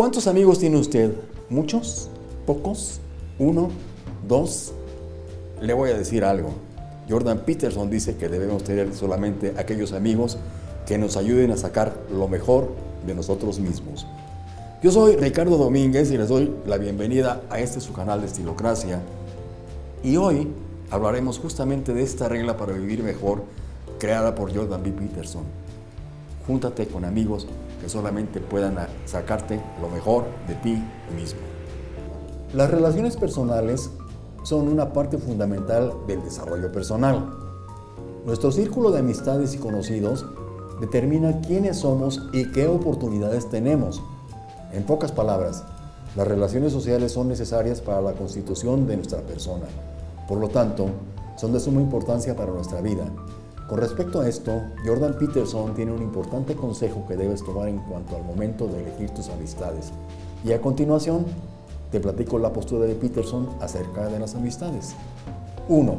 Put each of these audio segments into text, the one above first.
¿Cuántos amigos tiene usted? ¿Muchos? ¿Pocos? ¿Uno? ¿Dos? Le voy a decir algo. Jordan Peterson dice que debemos tener solamente aquellos amigos que nos ayuden a sacar lo mejor de nosotros mismos. Yo soy Ricardo Domínguez y les doy la bienvenida a este su canal de Estilocracia. Y hoy hablaremos justamente de esta regla para vivir mejor creada por Jordan B. Peterson. Júntate con amigos que solamente puedan sacarte lo mejor de ti mismo. Las relaciones personales son una parte fundamental del desarrollo personal. Nuestro círculo de amistades y conocidos determina quiénes somos y qué oportunidades tenemos. En pocas palabras, las relaciones sociales son necesarias para la constitución de nuestra persona. Por lo tanto, son de suma importancia para nuestra vida con respecto a esto, Jordan Peterson tiene un importante consejo que debes tomar en cuanto al momento de elegir tus amistades. Y a continuación, te platico la postura de Peterson acerca de las amistades. 1.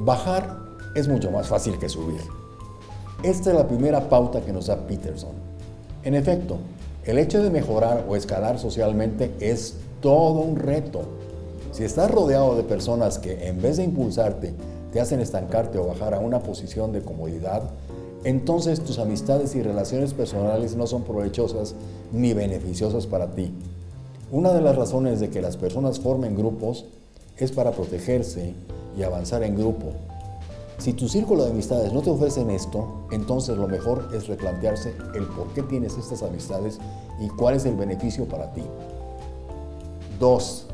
Bajar es mucho más fácil que subir. Esta es la primera pauta que nos da Peterson. En efecto, el hecho de mejorar o escalar socialmente es todo un reto. Si estás rodeado de personas que en vez de impulsarte, te hacen estancarte o bajar a una posición de comodidad, entonces tus amistades y relaciones personales no son provechosas ni beneficiosas para ti. Una de las razones de que las personas formen grupos es para protegerse y avanzar en grupo. Si tu círculo de amistades no te ofrecen esto, entonces lo mejor es replantearse el por qué tienes estas amistades y cuál es el beneficio para ti. 2.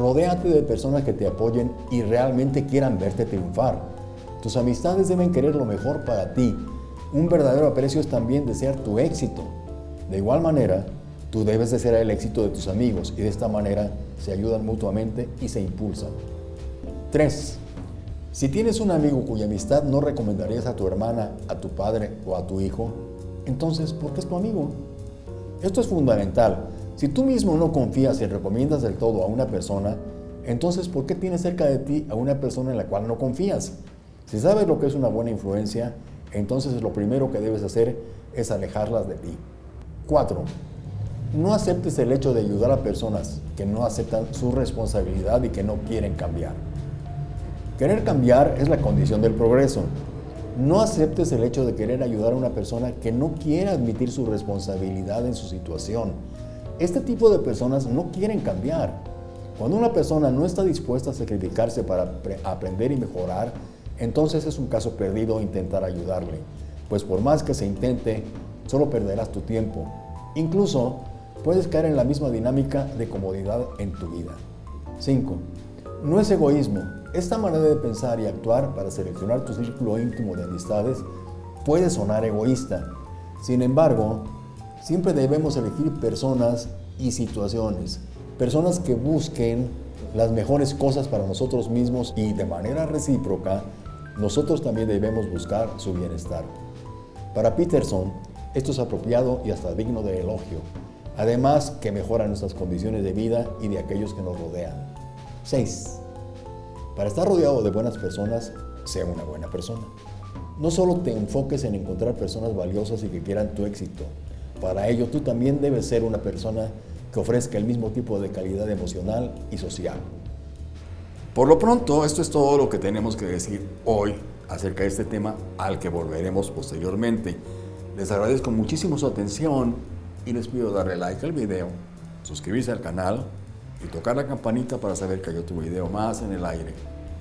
Rodéate de personas que te apoyen y realmente quieran verte triunfar. Tus amistades deben querer lo mejor para ti. Un verdadero aprecio es también desear tu éxito. De igual manera, tú debes desear el éxito de tus amigos y de esta manera se ayudan mutuamente y se impulsan. 3. Si tienes un amigo cuya amistad no recomendarías a tu hermana, a tu padre o a tu hijo, entonces, ¿por qué es tu amigo? Esto es fundamental, si tú mismo no confías y recomiendas del todo a una persona, entonces ¿por qué tienes cerca de ti a una persona en la cual no confías? Si sabes lo que es una buena influencia, entonces lo primero que debes hacer es alejarlas de ti. 4. No aceptes el hecho de ayudar a personas que no aceptan su responsabilidad y que no quieren cambiar. Querer cambiar es la condición del progreso. No aceptes el hecho de querer ayudar a una persona que no quiere admitir su responsabilidad en su situación este tipo de personas no quieren cambiar. Cuando una persona no está dispuesta a sacrificarse para aprender y mejorar, entonces es un caso perdido intentar ayudarle, pues por más que se intente, solo perderás tu tiempo. Incluso puedes caer en la misma dinámica de comodidad en tu vida. 5. No es egoísmo. Esta manera de pensar y actuar para seleccionar tu círculo íntimo de amistades puede sonar egoísta. Sin embargo, Siempre debemos elegir personas y situaciones, personas que busquen las mejores cosas para nosotros mismos y de manera recíproca, nosotros también debemos buscar su bienestar. Para Peterson, esto es apropiado y hasta digno de elogio, además que mejora nuestras condiciones de vida y de aquellos que nos rodean. 6. Para estar rodeado de buenas personas, sea una buena persona. No solo te enfoques en encontrar personas valiosas y que quieran tu éxito, para ello, tú también debes ser una persona que ofrezca el mismo tipo de calidad emocional y social. Por lo pronto, esto es todo lo que tenemos que decir hoy acerca de este tema al que volveremos posteriormente. Les agradezco muchísimo su atención y les pido darle like al video, suscribirse al canal y tocar la campanita para saber que hay otro video más en el aire.